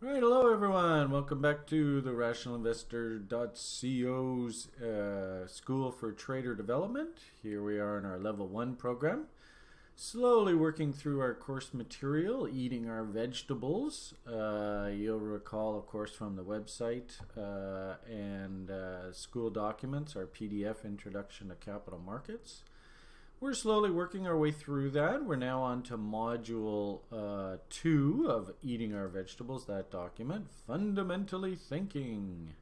All right, hello everyone. Welcome back to the RationalInvestor.co's uh, School for Trader Development. Here we are in our level one program. Slowly working through our course material, eating our vegetables. Uh, you'll recall, of course, from the website uh, and uh, school documents, our PDF Introduction to Capital Markets. We're slowly working our way through that. We're now on to module uh, two of Eating Our Vegetables, that document, Fundamentally Thinking.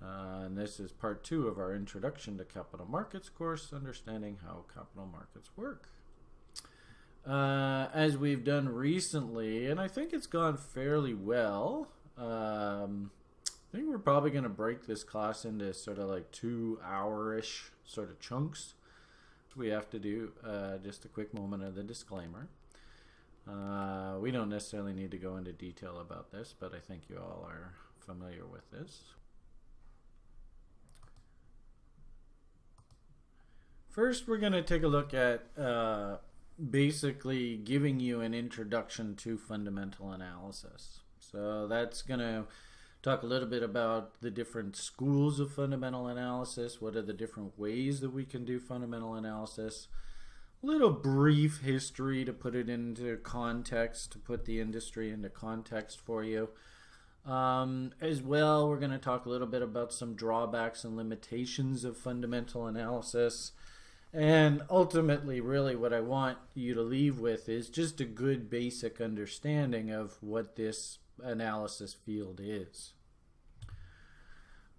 Uh, and this is part two of our Introduction to Capital Markets course, Understanding How Capital Markets Work. Uh, as we've done recently, and I think it's gone fairly well, um, I think we're probably going to break this class into sort of like two hour-ish sort of chunks we have to do uh, just a quick moment of the disclaimer. Uh, we don't necessarily need to go into detail about this, but I think you all are familiar with this. First, we're going to take a look at uh, basically giving you an introduction to fundamental analysis. So that's going to talk a little bit about the different schools of fundamental analysis, what are the different ways that we can do fundamental analysis, a little brief history to put it into context, to put the industry into context for you. Um, as well, we're going to talk a little bit about some drawbacks and limitations of fundamental analysis. And ultimately, really, what I want you to leave with is just a good basic understanding of what this analysis field is.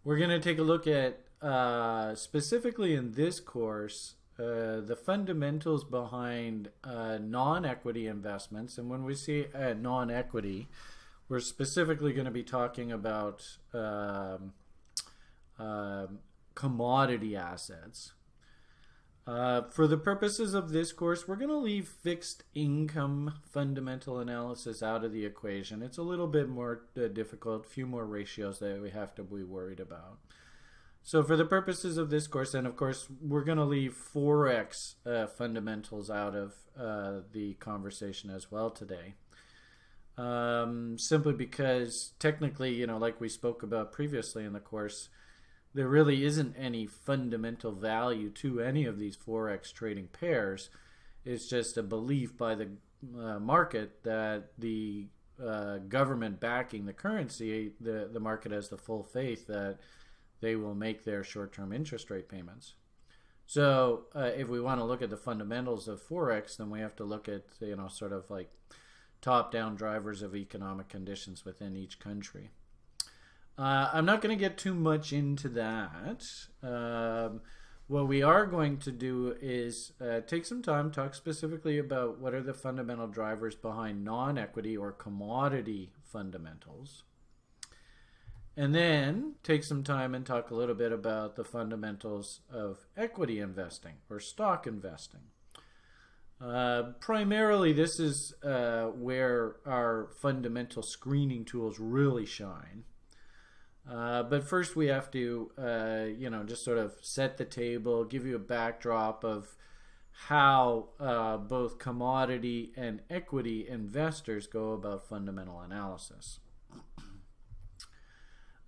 We're going to take a look at, uh, specifically in this course, uh, the fundamentals behind uh, non-equity investments. And when we see uh, non-equity, we're specifically going to be talking about um, um commodity assets. Uh, for the purposes of this course, we're going to leave fixed income fundamental analysis out of the equation. It's a little bit more uh, difficult, few more ratios that we have to be worried about. So for the purposes of this course, and of course, we're going to leave Forex uh, fundamentals out of uh, the conversation as well today. Um, simply because technically, you know, like we spoke about previously in the course, there really isn't any fundamental value to any of these forex trading pairs. It's just a belief by the uh, market that the uh, government backing the currency, the the market has the full faith that they will make their short-term interest rate payments. So uh, if we want to look at the fundamentals of forex, then we have to look at you know sort of like top-down drivers of economic conditions within each country. Uh, I'm not going to get too much into that. Um, what we are going to do is uh, take some time, talk specifically about what are the fundamental drivers behind non-equity or commodity fundamentals. And then take some time and talk a little bit about the fundamentals of equity investing or stock investing. Uh, primarily, this is uh, where our fundamental screening tools really shine. Uh, but first, we have to, uh, you know, just sort of set the table, give you a backdrop of how uh, both commodity and equity investors go about fundamental analysis.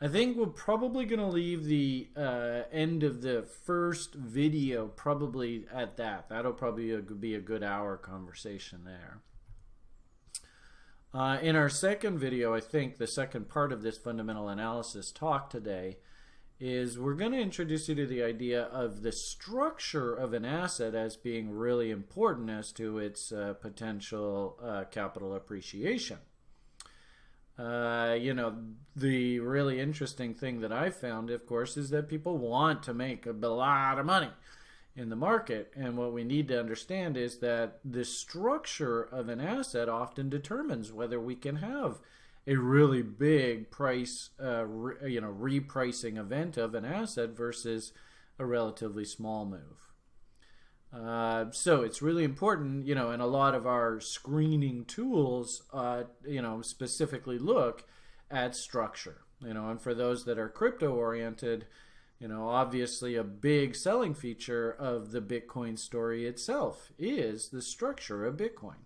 I think we're probably going to leave the uh, end of the first video probably at that. That'll probably be a good hour conversation there. Uh, in our second video, I think the second part of this fundamental analysis talk today is we're going to introduce you to the idea of the structure of an asset as being really important as to its uh, potential uh, capital appreciation. Uh, you know, the really interesting thing that I found, of course, is that people want to make a lot of money in the market. And what we need to understand is that the structure of an asset often determines whether we can have a really big price, uh, re, you know, repricing event of an asset versus a relatively small move. Uh, so it's really important, you know, and a lot of our screening tools, uh, you know, specifically look at structure, you know, and for those that are crypto oriented, you know, obviously, a big selling feature of the Bitcoin story itself is the structure of Bitcoin.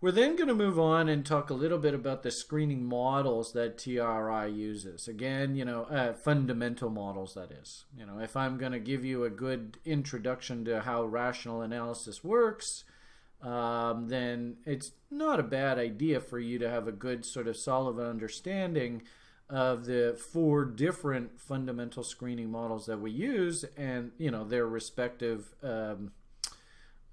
We're then going to move on and talk a little bit about the screening models that TRI uses. Again, you know, uh, fundamental models, that is. You know, if I'm going to give you a good introduction to how rational analysis works, um, then it's not a bad idea for you to have a good sort of solid understanding of the four different fundamental screening models that we use and, you know, their respective um,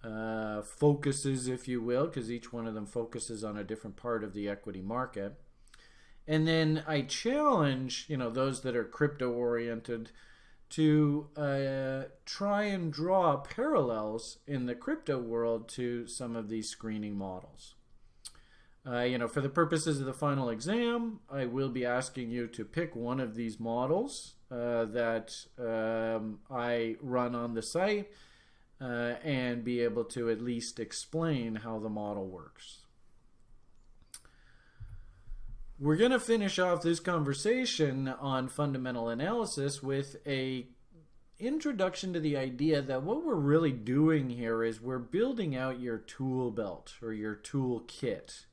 uh, focuses, if you will, because each one of them focuses on a different part of the equity market. And then I challenge, you know, those that are crypto oriented to uh, try and draw parallels in the crypto world to some of these screening models. Uh, you know, for the purposes of the final exam, I will be asking you to pick one of these models uh, that um, I run on the site uh, and be able to at least explain how the model works. We're going to finish off this conversation on fundamental analysis with a introduction to the idea that what we're really doing here is we're building out your tool belt or your tool kit.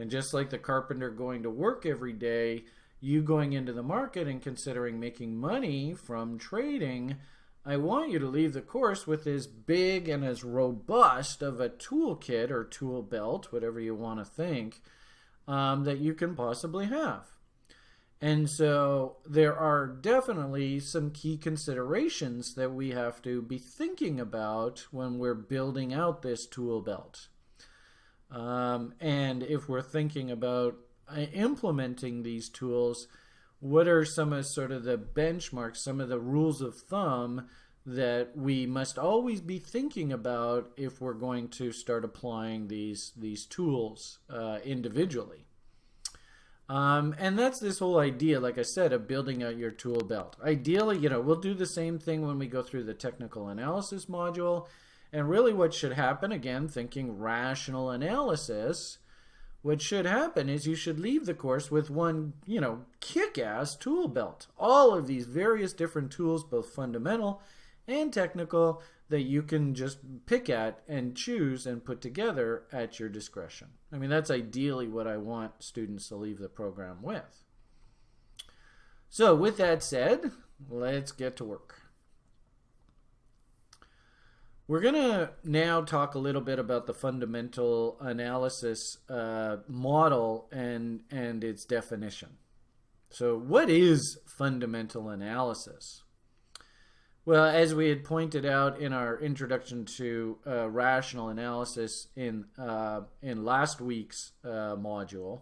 And just like the carpenter going to work every day, you going into the market and considering making money from trading I want you to leave the course with as big and as robust of a toolkit or tool belt, whatever you want to think, um, that you can possibly have. And so there are definitely some key considerations that we have to be thinking about when we're building out this tool belt. Um, and if we're thinking about uh, implementing these tools, what are some of sort of the benchmarks, some of the rules of thumb that we must always be thinking about if we're going to start applying these these tools uh, individually. Um, and that's this whole idea, like I said, of building out your tool belt. Ideally, you know, we'll do the same thing when we go through the technical analysis module. And really what should happen, again, thinking rational analysis, what should happen is you should leave the course with one, you know, kick-ass tool belt. All of these various different tools, both fundamental and technical, that you can just pick at and choose and put together at your discretion. I mean, that's ideally what I want students to leave the program with. So with that said, let's get to work. We're going to now talk a little bit about the fundamental analysis uh, model and, and its definition. So what is fundamental analysis? Well, as we had pointed out in our introduction to uh, rational analysis in, uh, in last week's uh, module,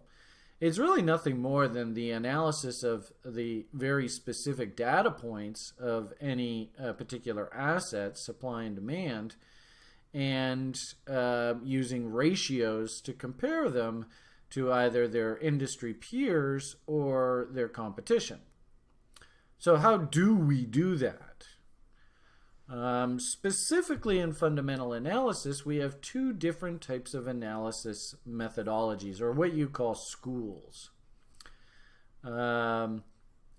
it's really nothing more than the analysis of the very specific data points of any uh, particular asset, supply and demand, and uh, using ratios to compare them to either their industry peers or their competition. So how do we do that? Um, specifically in fundamental analysis, we have two different types of analysis methodologies, or what you call schools. Um,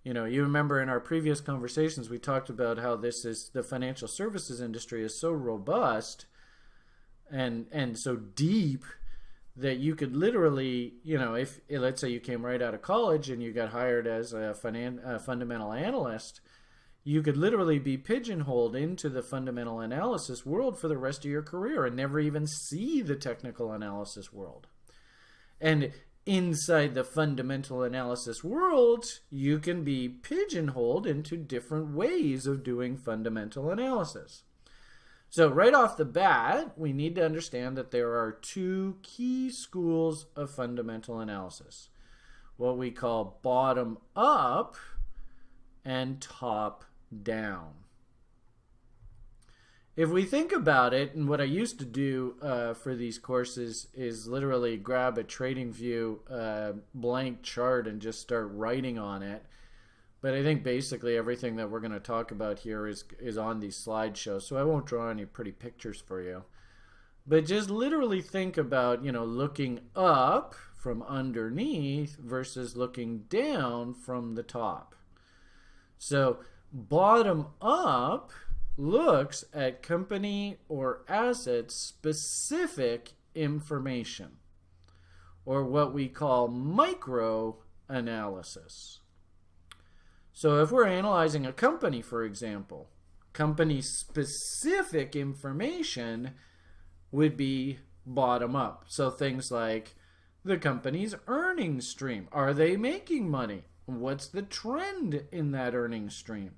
you know, you remember in our previous conversations, we talked about how this is the financial services industry is so robust and and so deep that you could literally, you know, if let's say you came right out of college and you got hired as a, finan- a fundamental analyst, you could literally be pigeonholed into the fundamental analysis world for the rest of your career and never even see the technical analysis world. And inside the fundamental analysis world, you can be pigeonholed into different ways of doing fundamental analysis. So right off the bat, we need to understand that there are two key schools of fundamental analysis. What we call bottom up and top down. If we think about it, and what I used to do uh, for these courses is literally grab a TradingView uh, blank chart and just start writing on it. But I think basically everything that we're going to talk about here is, is on these slideshows, so I won't draw any pretty pictures for you. But just literally think about, you know, looking up from underneath versus looking down from the top. So Bottom up looks at company or asset specific information. or what we call micro analysis. So if we're analyzing a company, for example, company specific information would be bottom up. So things like the company's earnings stream. Are they making money? What's the trend in that earnings stream?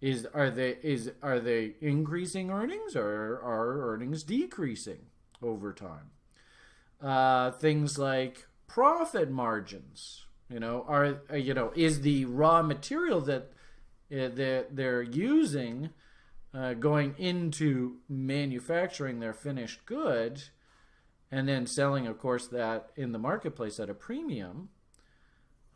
Is are they is are they increasing earnings or are earnings decreasing over time? Uh, things like profit margins. You know, are uh, you know is the raw material that uh, they're, they're using uh, going into manufacturing their finished good and then selling, of course, that in the marketplace at a premium,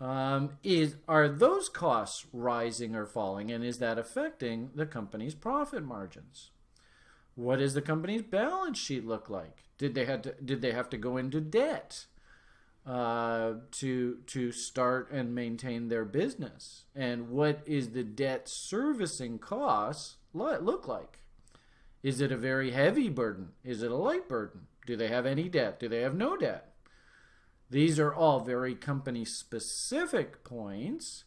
um, is are those costs rising or falling, and is that affecting the company's profit margins? What does the company's balance sheet look like? Did they to, did they have to go into debt uh, to to start and maintain their business? And what is the debt servicing costs look like? Is it a very heavy burden? Is it a light burden? Do they have any debt? Do they have no debt? These are all very company specific points,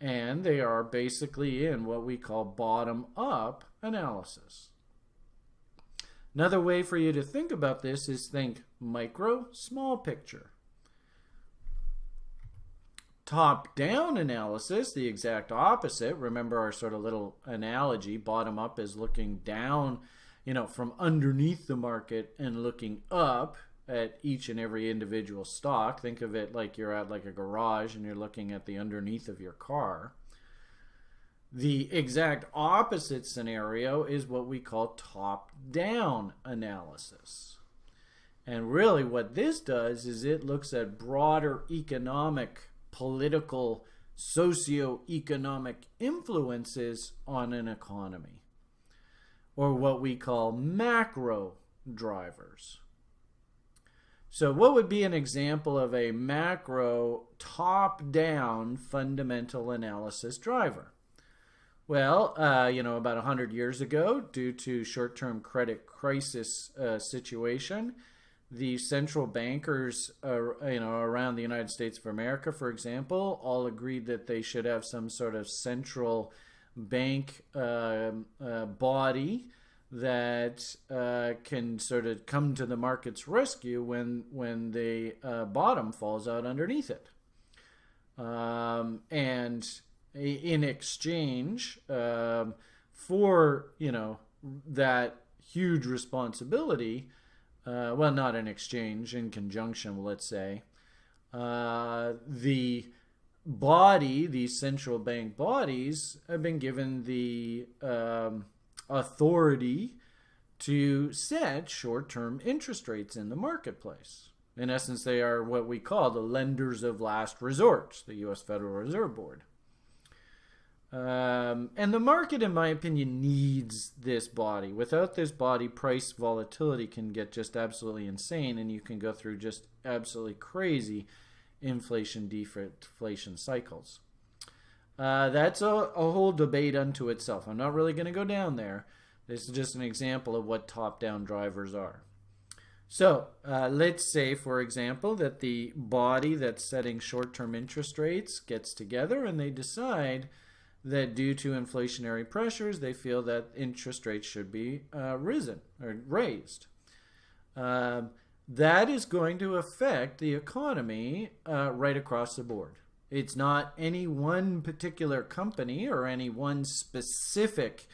and they are basically in what we call bottom up analysis. Another way for you to think about this is think micro, small picture. Top down analysis, the exact opposite. Remember our sort of little analogy bottom up is looking down you know, from underneath the market and looking up at each and every individual stock. Think of it like you're at like a garage and you're looking at the underneath of your car. The exact opposite scenario is what we call top down analysis. And really, what this does is it looks at broader economic, political, socio-economic influences on an economy or what we call macro drivers. So what would be an example of a macro top-down fundamental analysis driver? Well, uh, you know, about 100 years ago, due to short-term credit crisis uh, situation, the central bankers, uh, you know, around the United States of America, for example, all agreed that they should have some sort of central bank uh, uh, body that uh, can sort of come to the market's rescue when when the uh, bottom falls out underneath it. Um, and in exchange um, for you know that huge responsibility, uh, well, not in exchange, in conjunction, let's say, uh, the body, these central bank bodies, have been given the um, authority to set short term interest rates in the marketplace. In essence, they are what we call the lenders of last resort, the U.S. Federal Reserve Board. Um, and the market, in my opinion, needs this body. Without this body, price volatility can get just absolutely insane, and you can go through just absolutely crazy inflation deflation cycles. Uh, that's a, a whole debate unto itself. I'm not really going to go down there. This is just an example of what top-down drivers are. So uh, let's say, for example, that the body that's setting short-term interest rates gets together and they decide that due to inflationary pressures, they feel that interest rates should be uh, risen or raised. Uh, that is going to affect the economy uh, right across the board. It's not any one particular company or any one specific,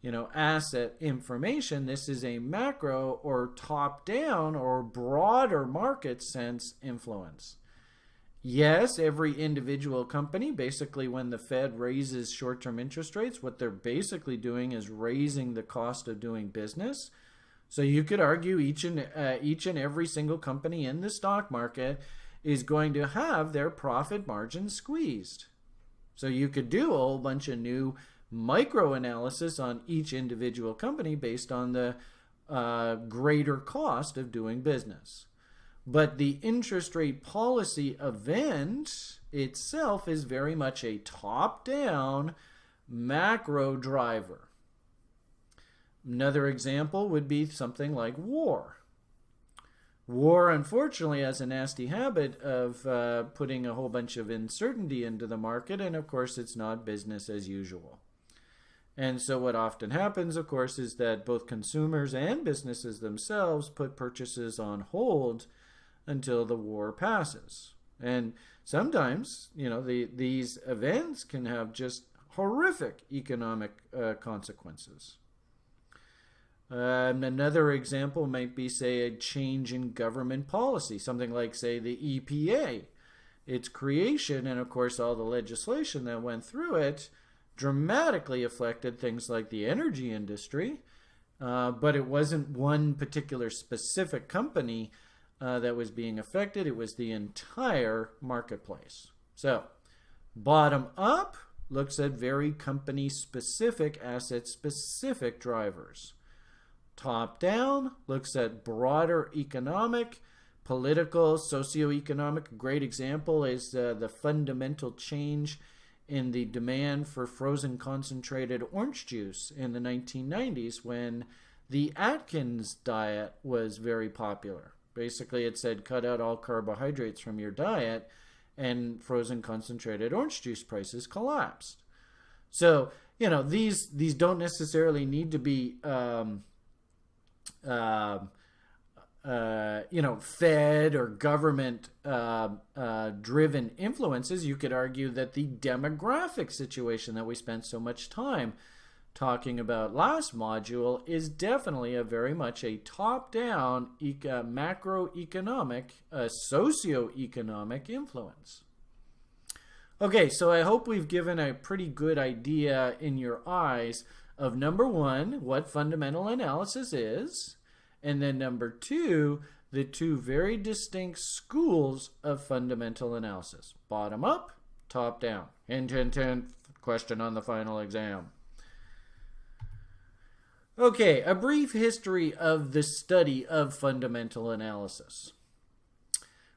you know, asset information. This is a macro or top-down or broader market sense influence. Yes, every individual company, basically when the Fed raises short-term interest rates, what they're basically doing is raising the cost of doing business. So you could argue each and uh, each and every single company in the stock market is going to have their profit margin squeezed. So you could do a whole bunch of new micro analysis on each individual company based on the uh, greater cost of doing business. But the interest rate policy event itself is very much a top-down macro driver. Another example would be something like war. War, unfortunately, has a nasty habit of uh, putting a whole bunch of uncertainty into the market, and of course, it's not business as usual. And so, what often happens, of course, is that both consumers and businesses themselves put purchases on hold until the war passes. And sometimes, you know, the, these events can have just horrific economic uh, consequences. Um, another example might be, say, a change in government policy, something like, say, the EPA. Its creation, and of course, all the legislation that went through it, dramatically affected things like the energy industry. Uh, but it wasn't one particular specific company uh, that was being affected, it was the entire marketplace. So, bottom up looks at very company specific, asset specific drivers. Top down looks at broader economic, political, socioeconomic. Great example is uh, the fundamental change in the demand for frozen concentrated orange juice in the 1990s when the Atkins diet was very popular. Basically, it said cut out all carbohydrates from your diet, and frozen concentrated orange juice prices collapsed. So, you know, these these don't necessarily need to be um, uh, uh, you know, Fed or government uh, uh, driven influences, you could argue that the demographic situation that we spent so much time talking about last module is definitely a very much a top down eco- macroeconomic, uh, socioeconomic influence. Okay, so I hope we've given a pretty good idea in your eyes of number one, what fundamental analysis is, and then number two, the two very distinct schools of fundamental analysis bottom up, top down. Hint, hint, hint, question on the final exam. Okay, a brief history of the study of fundamental analysis.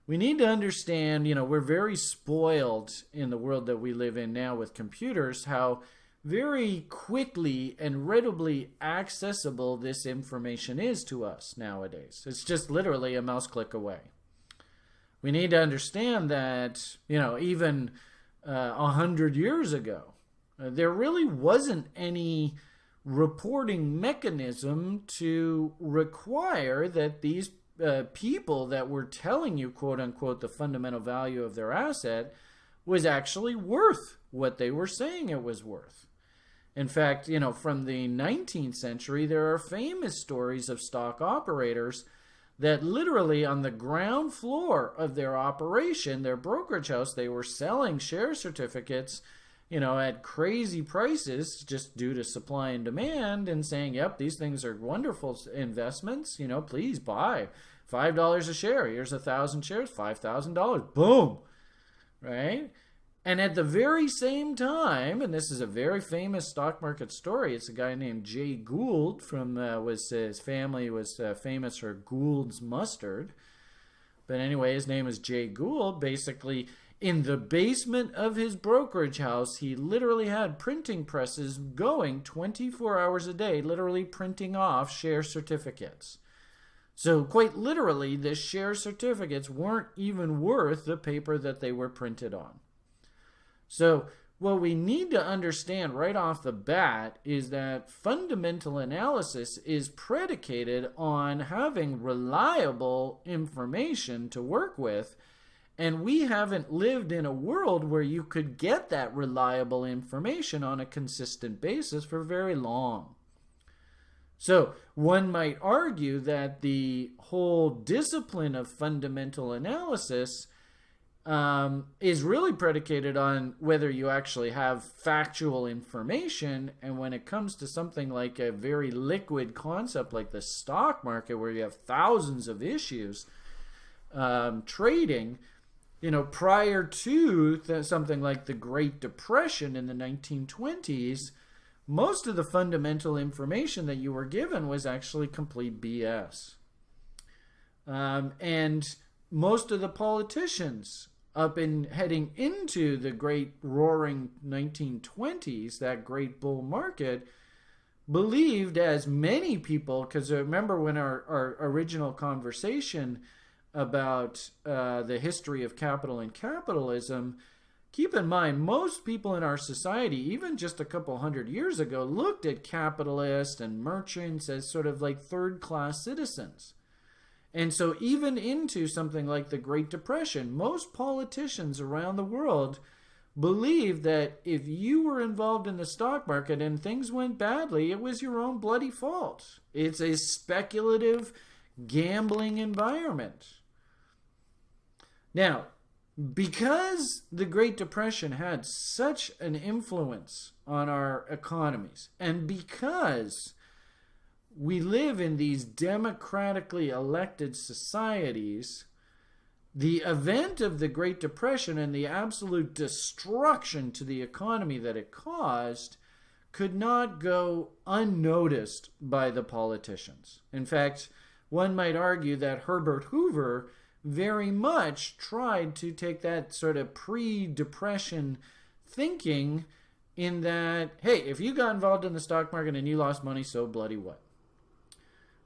We need to understand, you know, we're very spoiled in the world that we live in now with computers, how very quickly and readily accessible this information is to us nowadays. It's just literally a mouse click away. We need to understand that, you know, even uh, a uh, hundred years ago, uh, there really wasn't any reporting mechanism to require that these uh, people that were telling you, quote unquote, the fundamental value of their asset was actually worth what they were saying it was worth. In fact, you know, from the 19th century, there are famous stories of stock operators that literally on the ground floor of their operation, their brokerage house, they were selling share certificates you know, at crazy prices just due to supply and demand and saying, yep, these things are wonderful investments, you know, please buy. $5 a share. Here's a thousand shares, $5,000. Boom. Right? And at the very same time, and this is a very famous stock market story, it's a guy named Jay Gould from, uh, was his family was uh, famous for Gould's mustard. But anyway, his name is Jay Gould. Basically, in the basement of his brokerage house, he literally had printing presses going 24 hours a day, literally printing off share certificates. So, quite literally, the share certificates weren't even worth the paper that they were printed on. So, what we need to understand right off the bat is that fundamental analysis is predicated on having reliable information to work with and we haven't lived in a world where you could get that reliable information on a consistent basis for very long. So, one might argue that the whole discipline of fundamental analysis um, is really predicated on whether you actually have factual information. And when it comes to something like a very liquid concept like the stock market, where you have thousands of issues um, trading, you know, prior to th- something like the Great Depression in the 1920s, most of the fundamental information that you were given was actually complete BS. Um, and most of the politicians up in heading into the great roaring 1920s, that great bull market, believed as many people, because remember when our, our original conversation about uh, the history of capital and capitalism, keep in mind most people in our society, even just a couple hundred years ago, looked at capitalists and merchants as sort of like third class citizens. And so, even into something like the Great Depression, most politicians around the world believed that if you were involved in the stock market and things went badly, it was your own bloody fault. It's a speculative gambling environment. Now, because the Great Depression had such an influence on our economies, and because we live in these democratically elected societies, the event of the Great Depression and the absolute destruction to the economy that it caused could not go unnoticed by the politicians. In fact, one might argue that Herbert Hoover very much tried to take that sort of pre depression thinking in that, hey, if you got involved in the stock market and you lost money, so bloody what?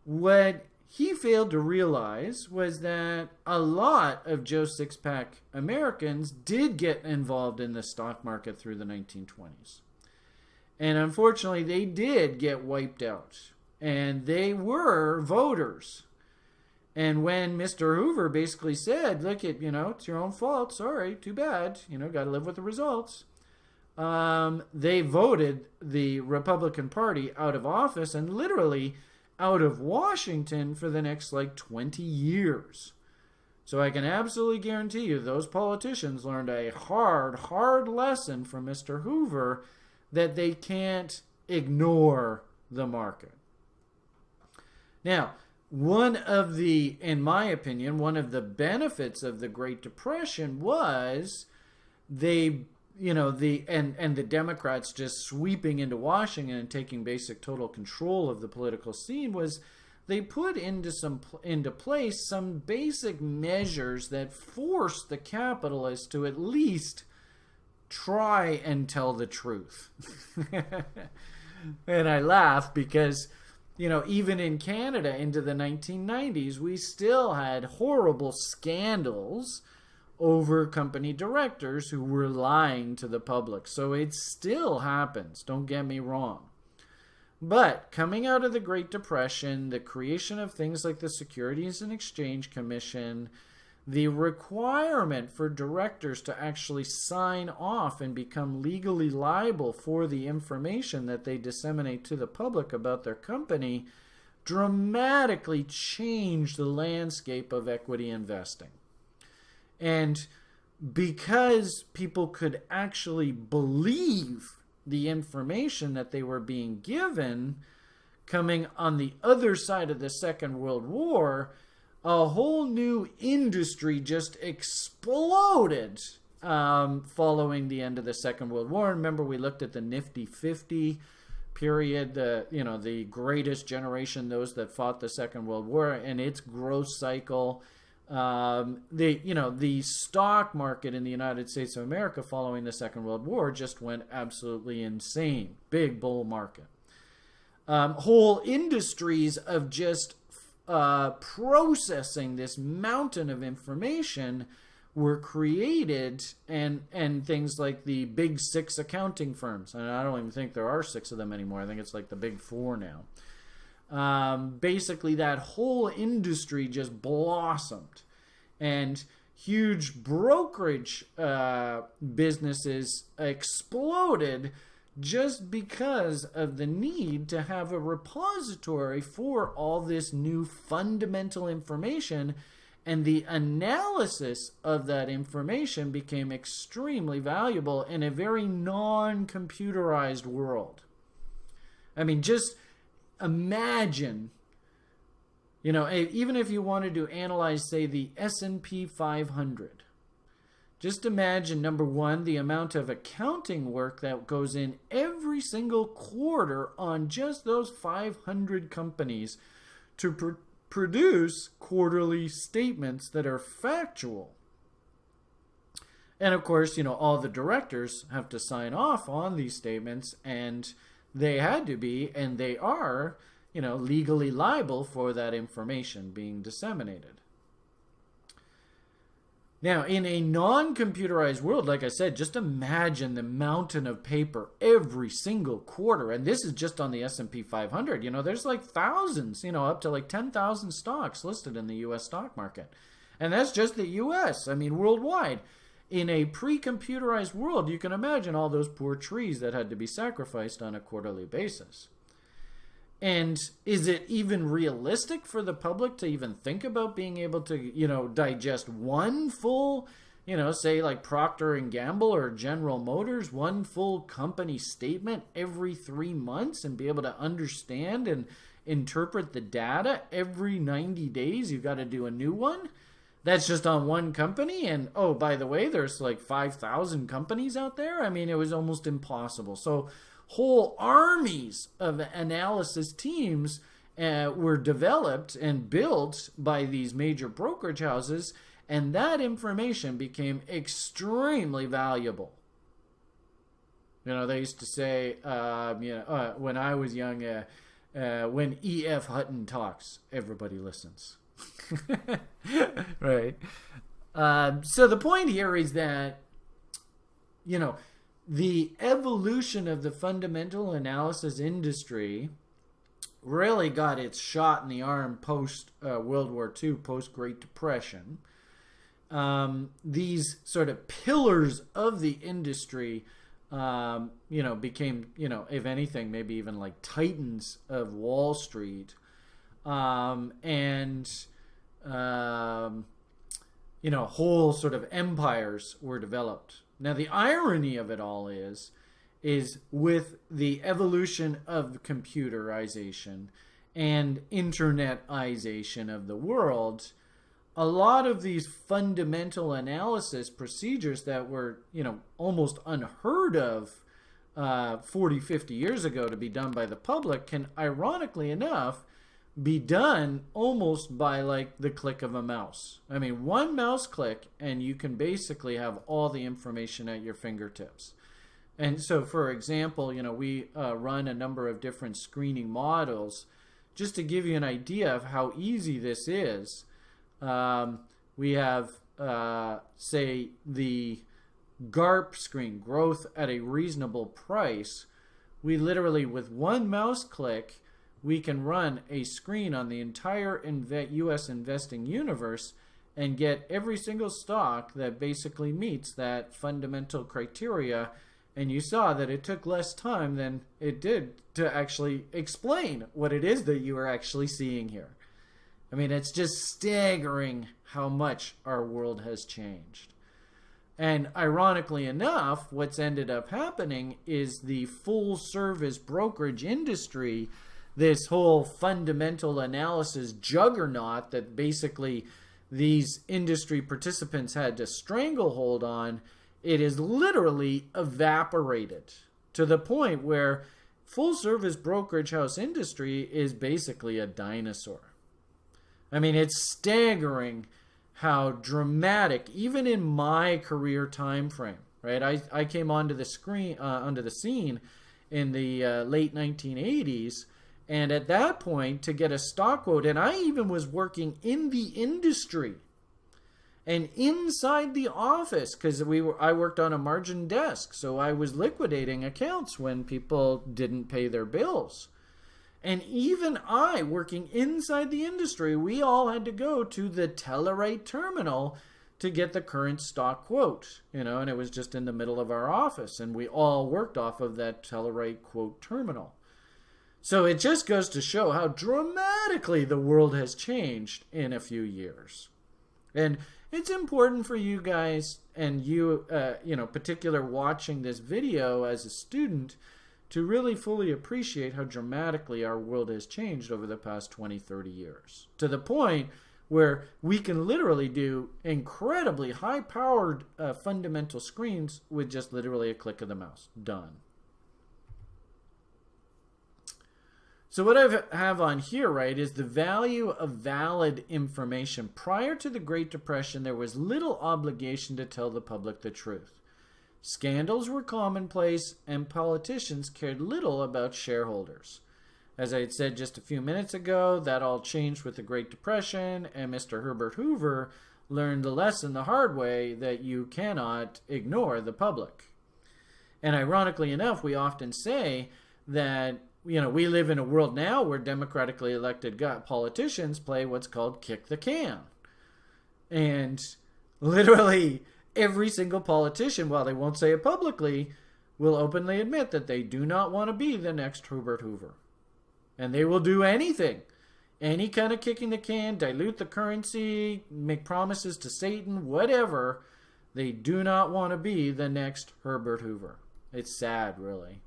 What he failed to realize was that a lot of Joe Sixpack Americans did get involved in the stock market through the 1920s. And unfortunately, they did get wiped out. And they were voters. And when Mr. Hoover basically said, look, it, you know, it's your own fault. Sorry, too bad. You know, got to live with the results. Um, they voted the Republican Party out of office and literally out of Washington for the next like 20 years. So I can absolutely guarantee you those politicians learned a hard, hard lesson from Mr. Hoover that they can't ignore the market. Now, one of the, in my opinion, one of the benefits of the Great Depression was they you know the and and the democrats just sweeping into washington and taking basic total control of the political scene was they put into some into place some basic measures that forced the capitalists to at least try and tell the truth. And i laugh because you know even in canada into the 1990s we still had horrible scandals over company directors who were lying to the public. So it still happens, don't get me wrong. But coming out of the Great Depression, the creation of things like the Securities and Exchange Commission, the requirement for directors to actually sign off and become legally liable for the information that they disseminate to the public about their company dramatically changed the landscape of equity investing. And because people could actually believe the information that they were being given coming on the other side of the Second World War, a whole new industry just exploded um, following the end of the Second World War. Remember, we looked at the Nifty 50 period, the you know the greatest generation, those that fought the Second World War, and its growth cycle um, the you know the stock market in the United States of America following the Second World War just went absolutely insane, big bull market. Um, whole industries of just uh, processing this mountain of information were created, and and things like the big six accounting firms, and I don't even think there are six of them anymore. I think it's like the big four now um, basically that whole industry just blossomed. And huge brokerage uh, businesses exploded just because of the need to have a repository for all this new fundamental information. And the analysis of that information became extremely valuable in a very non-computerized world. I mean just imagine you know even if you wanted to analyze say the S&P 500 just imagine number 1 the amount of accounting work that goes in every single quarter on just those 500 companies to pr- produce quarterly statements that are factual. And of course you know all the directors have to sign off on these statements and they had to be, and they are, you know, legally liable for that information being disseminated. Now, in a non-computerized world, like I said, just imagine the mountain of paper every single quarter, and this is just on the S&P 500. You know, there's like thousands, you know, up to like 10,000 stocks listed in the U.S. stock market, and that's just the U.S. I mean, worldwide. In a pre-computerized world, you can imagine all those poor trees that had to be sacrificed on a quarterly basis. And is it even realistic for the public to even think about being able to, you know, digest one full, you know, say like Procter and Gamble or General Motors, one full company statement every 3 months and be able to understand and interpret the data every 90 days? You've got to do a new one. That's just on one company and oh, by the way, there's like 5,000 companies out there. I mean, it was almost impossible. So whole armies of analysis teams uh, were developed and built by these major brokerage houses, and that information became extremely valuable. You know, they used to say, um, you know, uh, when I was young, uh, uh when E.F. Hutton talks, everybody listens. right. Um, so the point here is that, you know, the evolution of the fundamental analysis industry really got its shot in the arm post uh, World War II, post Great Depression. Um, these sort of pillars of the industry, um, you know, became, you know, if anything, maybe even like titans of Wall Street. Um, and, um, you know, whole sort of empires were developed. Now the irony of it all is is with the evolution of computerization and internetization of the world, a lot of these fundamental analysis procedures that were, you know, almost unheard of uh, 40, 50 years ago to be done by the public can, ironically enough, be done almost by like the click of a mouse. I mean, one mouse click and you can basically have all the information at your fingertips. And so, for example, you know, we uh, run a number of different screening models just to give you an idea of how easy this is. Um, we have, uh, say, the GARP screen, growth at a reasonable price. We literally, with one mouse click, we can run a screen on the entire US investing universe and get every single stock that basically meets that fundamental criteria. And you saw that it took less time than it did to actually explain what it is that you are actually seeing here. I mean, it's just staggering how much our world has changed. And ironically enough, what's ended up happening is the full service brokerage industry this whole fundamental analysis juggernaut that basically these industry participants had to stranglehold on, it is literally evaporated to the point where full service brokerage house industry is basically a dinosaur. I mean, it's staggering how dramatic, even in my career time frame, right? I, I came onto the screen, uh, onto the scene in the uh, late 1980s and at that point, to get a stock quote, and I even was working in the industry and inside the office because we were I worked on a margin desk, so I was liquidating accounts when people didn't pay their bills. And even I, working inside the industry, we all had to go to the Telerate terminal to get the current stock quote, you know, and it was just in the middle of our office, and we all worked off of that Telerate quote terminal. So it just goes to show how dramatically the world has changed in a few years. And it's important for you guys and you, uh, you know, particular watching this video as a student to really fully appreciate how dramatically our world has changed over the past 20, 30 years. To the point where we can literally do incredibly high powered uh, fundamental screens with just literally a click of the mouse. Done. So what I have on here, right, is the value of valid information. Prior to the Great Depression, there was little obligation to tell the public the truth. Scandals were commonplace, and politicians cared little about shareholders. As I had said just a few minutes ago, that all changed with the Great Depression, and Mr. Herbert Hoover learned the lesson the hard way that you cannot ignore the public. And ironically enough, we often say that you know we live in a world now where democratically elected politicians play what's called kick the can. And literally every single politician, while they won't say it publicly, will openly admit that they do not want to be the next Herbert Hoover. And they will do anything any kind of kicking the can, dilute the currency, make promises to Satan, whatever. They do not want to be the next Herbert Hoover. It's sad, really.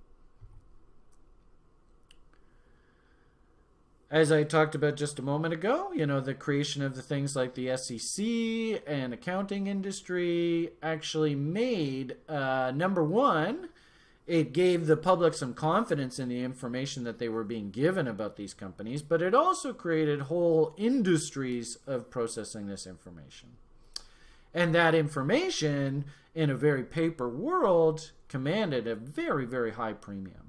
As I talked about just a moment ago, you know, the creation of the things like the SEC and accounting industry actually made, uh, number one, it gave the public some confidence in the information that they were being given about these companies, but it also created whole industries of processing this information. And that information, in a very paper world, commanded a very, very high premium.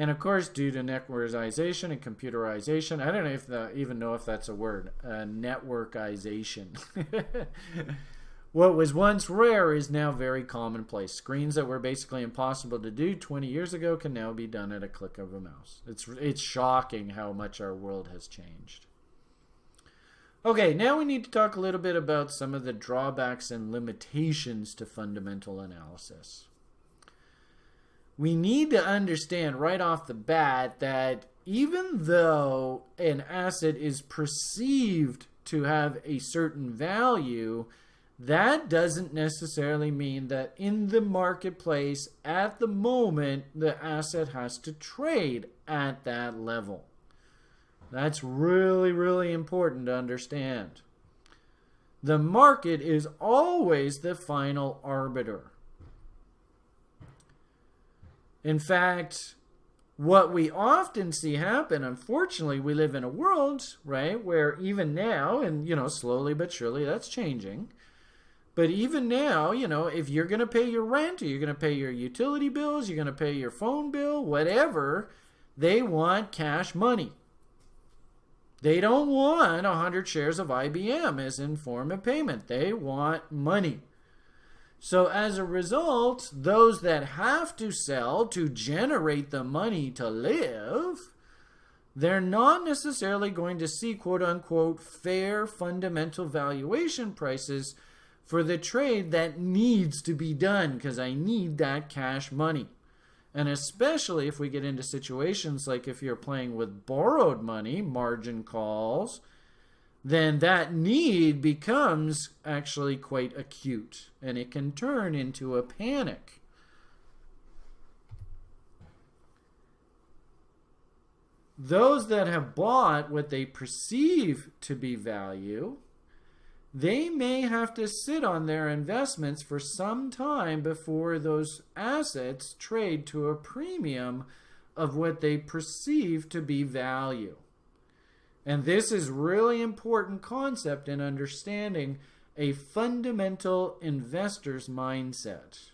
And of course, due to networkization and computerization, I don't know if the, even know if that's a word, uh, networkization. What was once rare is now very commonplace. Screens that were basically impossible to do 20 years ago can now be done at a click of a mouse. It's, it's shocking how much our world has changed. Okay, now we need to talk a little bit about some of the drawbacks and limitations to fundamental analysis. We need to understand right off the bat that even though an asset is perceived to have a certain value, that doesn't necessarily mean that in the marketplace at the moment the asset has to trade at that level. That's really, really important to understand. The market is always the final arbiter. In fact, what we often see happen, unfortunately, we live in a world, right, where even now, and you know, slowly but surely that's changing, but even now, you know, if you're going to pay your rent or you're going to pay your utility bills, you're going to pay your phone bill, whatever, they want cash money. They don't want 100 shares of IBM as in form of payment. They want money. So as a result, those that have to sell to generate the money to live, they're not necessarily going to see quote unquote fair fundamental valuation prices for the trade that needs to be done because I need that cash money. And especially if we get into situations like if you're playing with borrowed money, margin calls, then that need becomes actually quite acute and it can turn into a panic. Those that have bought what they perceive to be value they may have to sit on their investments for some time before those assets trade to a premium of what they perceive to be value. And this is really important concept in understanding a fundamental investor's mindset.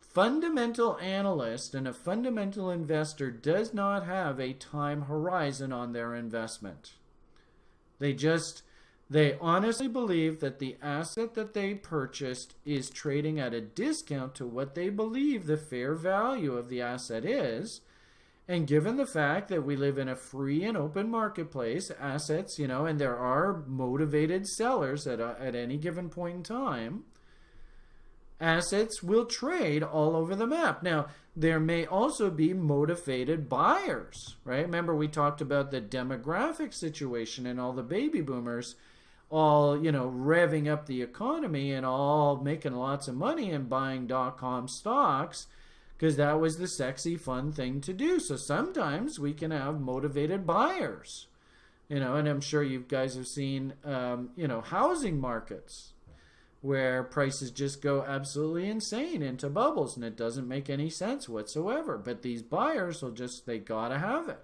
Fundamental analyst and a fundamental investor does not have a time horizon on their investment. They just they honestly believe that the asset that they purchased is trading at a discount to what they believe the fair value of the asset is. And given the fact that we live in a free and open marketplace, assets, you know, and there are motivated sellers at, a, at any given point in time, assets will trade all over the map. Now, there may also be motivated buyers, right? Remember, we talked about the demographic situation and all the baby boomers all you know revving up the economy and all making lots of money and buying dot com stocks because that was the sexy fun thing to do. So sometimes we can have motivated buyers you know and i'm sure you guys have seen um, you know housing markets where prices just go absolutely insane into bubbles and it doesn't make any sense whatsoever. But these buyers will just they gotta have it.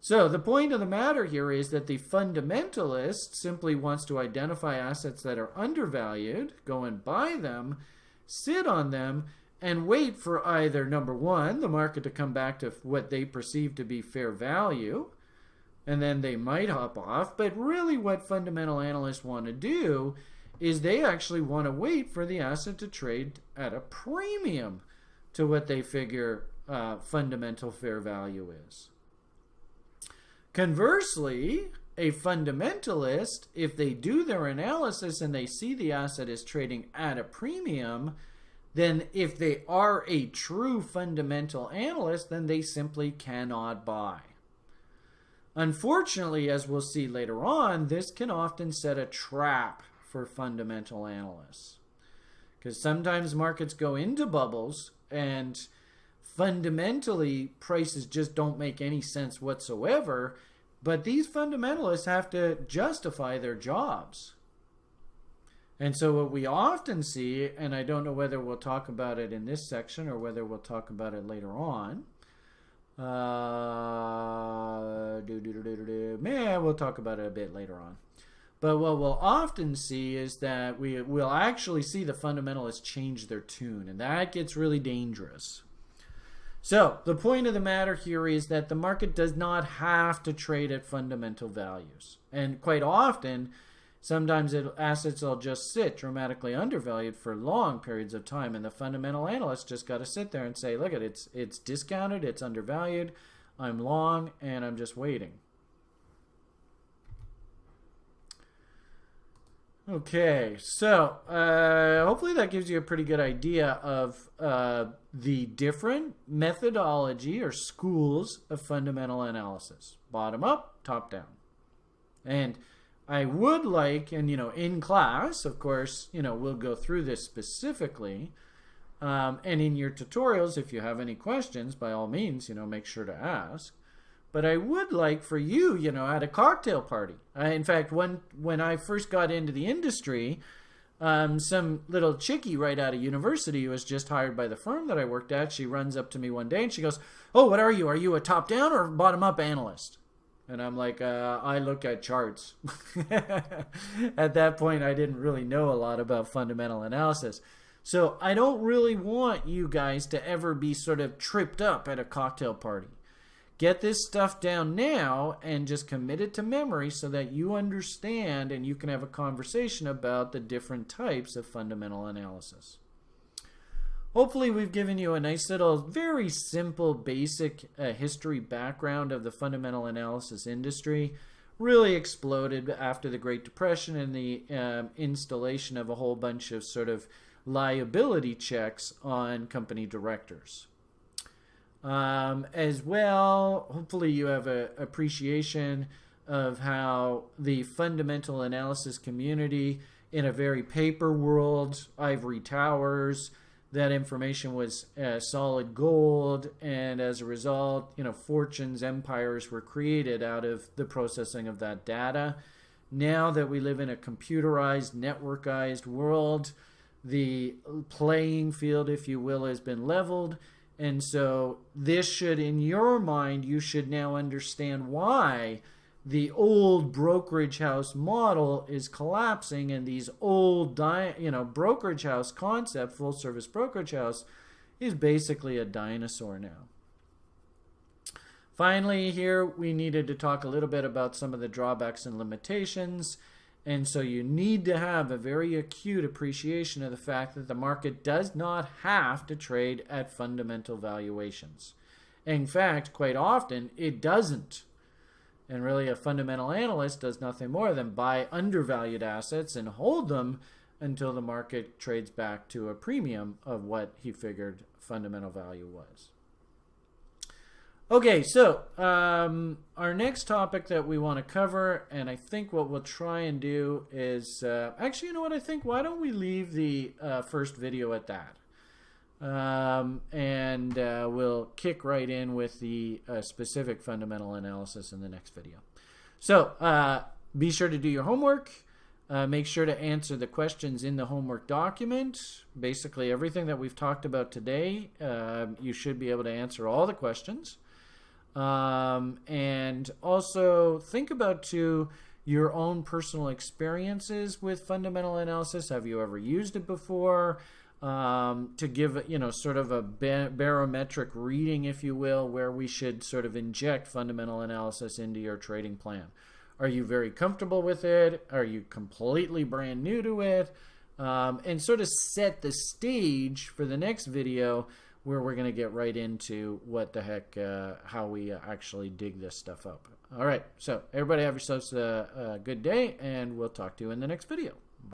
So the point of the matter here is that the fundamentalist simply wants to identify assets that are undervalued, go and buy them, sit on them, and wait for either number one, the market to come back to what they perceive to be fair value, and then they might hop off. But really, what fundamental analysts want to do is they actually want to wait for the asset to trade at a premium to what they figure uh, fundamental fair value is. Conversely, a fundamentalist, if they do their analysis and they see the asset is trading at a premium, then if they are a true fundamental analyst, then they simply cannot buy. Unfortunately, as we'll see later on, this can often set a trap for fundamental analysts. Because sometimes markets go into bubbles and fundamentally prices just don't make any sense whatsoever. But these fundamentalists have to justify their jobs. And so, what we often see, and I don't know whether we'll talk about it in this section or whether we'll talk about it later on, uh, we'll talk about it a bit later on. But what we'll often see is that we will actually see the fundamentalists change their tune, and that gets really dangerous. So, the point of the matter here is that the market does not have to trade at fundamental values. And quite often, Sometimes it, assets will just sit dramatically undervalued for long periods of time, and the fundamental analyst just got to sit there and say, "Look, at it's it's discounted, it's undervalued, I'm long, and I'm just waiting." Okay, so uh, hopefully that gives you a pretty good idea of uh, the different methodology or schools of fundamental analysis: bottom up, top down, and I would like, and you know, in class, of course, you know, we'll go through this specifically. Um, and in your tutorials, if you have any questions, by all means, you know, make sure to ask. But I would like for you, you know, at a cocktail party. I, in fact, when when I first got into the industry, um, some little chickie right out of university who was just hired by the firm that I worked at, she runs up to me one day and she goes, "Oh, what are you? Are you a top down or bottom up analyst?" And I'm like, uh, I look at charts. at that point, I didn't really know a lot about fundamental analysis. So I don't really want you guys to ever be sort of tripped up at a cocktail party. Get this stuff down now and just commit it to memory so that you understand and you can have a conversation about the different types of fundamental analysis. Hopefully we've given you a nice little, very simple, basic uh, history background of the fundamental analysis industry. Really exploded after the Great Depression and the um, installation of a whole bunch of sort of liability checks on company directors. Um, as well, hopefully you have an appreciation of how the fundamental analysis community in a very paper world, ivory towers, that information was uh, solid gold, and as a result, you know, fortunes, empires were created out of the processing of that data. Now that we live in a computerized, networkized world, the playing field, if you will, has been leveled. And so, this should, in your mind, you should now understand why the old brokerage house model is collapsing and these old you know brokerage house concept full service brokerage house is basically a dinosaur now. Finally here we needed to talk a little bit about some of the drawbacks and limitations. And so you need to have a very acute appreciation of the fact that the market does not have to trade at fundamental valuations. In fact quite often it doesn't and really, a fundamental analyst does nothing more than buy undervalued assets and hold them until the market trades back to a premium of what he figured fundamental value was. Okay, so um, our next topic that we want to cover, and I think what we'll try and do is uh, actually, you know what I think? Why don't we leave the uh, first video at that? Um, and uh, we'll kick right in with the uh, specific fundamental analysis in the next video. So uh, be sure to do your homework. Uh, make sure to answer the questions in the homework document. Basically, everything that we've talked about today, um, you should be able to answer all the questions. Um, and also think about too your own personal experiences with fundamental analysis. Have you ever used it before? Um, to give you know sort of a barometric reading, if you will, where we should sort of inject fundamental analysis into your trading plan. Are you very comfortable with it? Are you completely brand new to it? Um, and sort of set the stage for the next video where we're going to get right into what the heck, uh, how we actually dig this stuff up. All right, so everybody have yourselves a, a good day, and we'll talk to you in the next video.